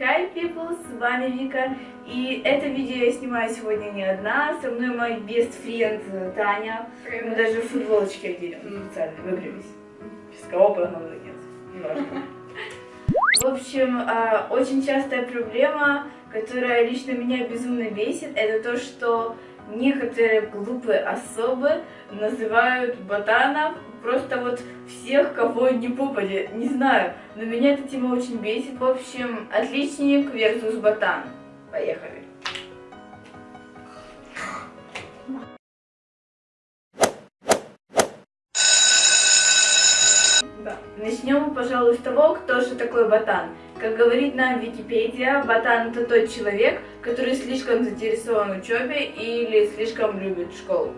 Hi people, с вами Вика, и это видео я снимаю сегодня не одна, со мной мой best friend Таня, мы даже футболочки одели специально, выбрались, без кого, главное, нет, неважно. В общем, а, очень частая проблема, которая лично меня безумно бесит, это то, что некоторые глупые особы называют ботанов просто вот всех, кого не попадет, не знаю, но меня эта тема очень бесит. В общем, отличник versus ботан. Поехали. Начнем, пожалуй, с того, кто же такой ботан. Как говорит нам Википедия, ботан это тот человек, который слишком заинтересован в учебе или слишком любит школу.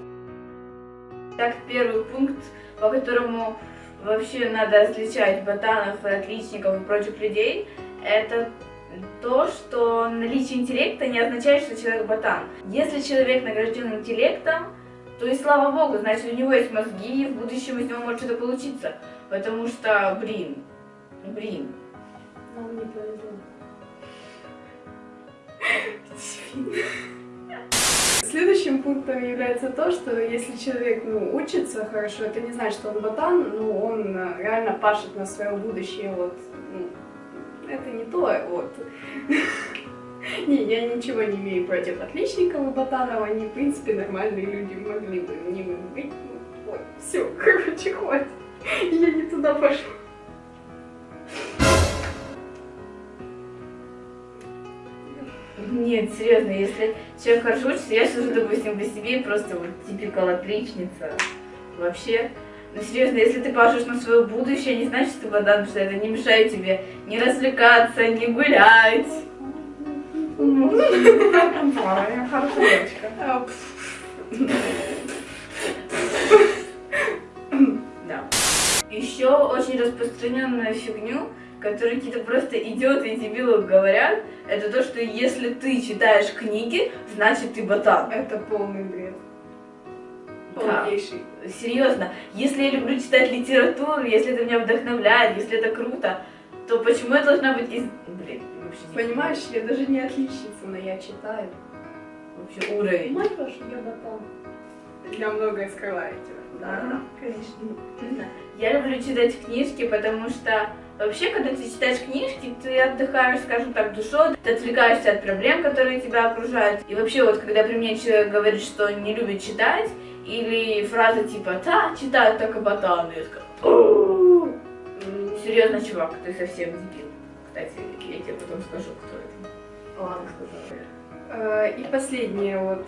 Так, первый пункт, по которому вообще надо различать ботанов, отличников и прочих людей, это то, что наличие интеллекта не означает, что человек ботан. Если человек награжден интеллектом, то и слава богу, значит у него есть мозги, и в будущем из него может что-то получиться. Потому что, блин, блин, нам не повезло. Следующим пунктом является то, что если человек ну, учится хорошо, это не значит, что он ботан, но он э, реально пашет на свое будущее. Вот, ну, это не то, вот. Не, я ничего не имею против отличников и ботанов, они, в принципе, нормальные люди, могли бы не быть. Ну, вот, все, короче, хватит. Я не туда пошла. Нет, серьезно, если человек хорошо учится, я сижу, допустим, по себе просто вот типикал отличница. Вообще, ну серьезно, если ты пашешь на свое будущее, не значит, что ты потому что это не мешает тебе не развлекаться, не гулять. Я хорошая девочка. Да. Еще очень распространенную фигню которые какие-то просто идиоты и дебилы говорят, это то, что если ты читаешь книги, значит ты ботан. Это полный бред. Да. Серьезно, если я люблю читать литературу, если это меня вдохновляет, если это круто, то почему я должна быть из... Блин, вообще не Понимаешь, я даже не отличница, но я читаю. Вообще уровень. Мать ваша, я ботан. Я многое скрываю тебя. Да, да, конечно. Я люблю читать книжки, потому что Вообще, когда ты читаешь книжки, ты отдыхаешь, скажем так, душой, ты отвлекаешься от проблем, которые тебя окружают. И вообще, вот, когда при мне человек говорит, что не любит читать, или фраза типа «та, читают только ботаны», я такая Серьезно, чувак, ты совсем дебил. Кстати, я тебе потом скажу, кто это. Ладно, сказала. Э, и последняя вот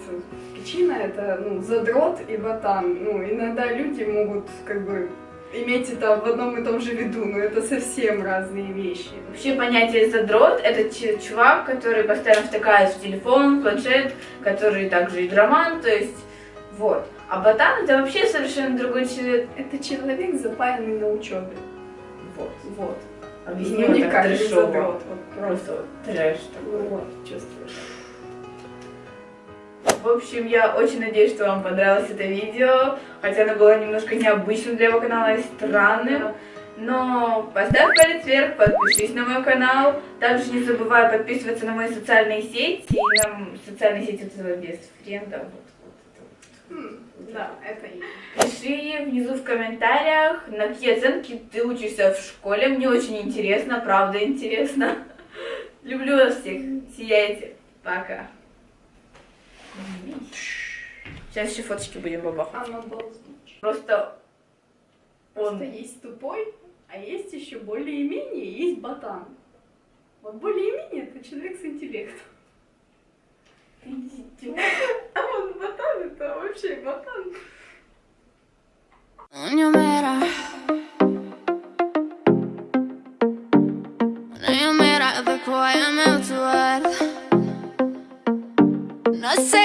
причина это ну, задрот и ботан. Ну, иногда люди могут как бы иметь это в одном и том же виду, но это совсем разные вещи. Вообще понятие задрот — это чувак, который постоянно втыкает в телефон, планшет, который также игроман, то есть вот. А ботан — это вообще совершенно другой человек. Это человек, запаянный на учебе. Вот. Вот. Ну, так трэшово. Вот, просто вот трэш такой. Вот, чувствуешь. В общем, я очень надеюсь, что вам понравилось это видео, хотя оно было немножко необычным для его канала и странным. Но поставь палец вверх, подпишись на мой канал. Также не забывай подписываться на мои социальные сети и на социальные сети этого без френда. Хм, да, это и. Пиши внизу в комментариях, на какие оценки ты учишься в школе. Мне очень интересно, правда интересно. Люблю вас всех. Сияйте. Пока. Сейчас еще фоточки будем бабахать. Просто он... Просто есть тупой, а есть еще более-менее, есть ботан. Вот более-менее это человек с интеллектом. А вот ботан это вообще ботан. No matter, no matter the quiet melt say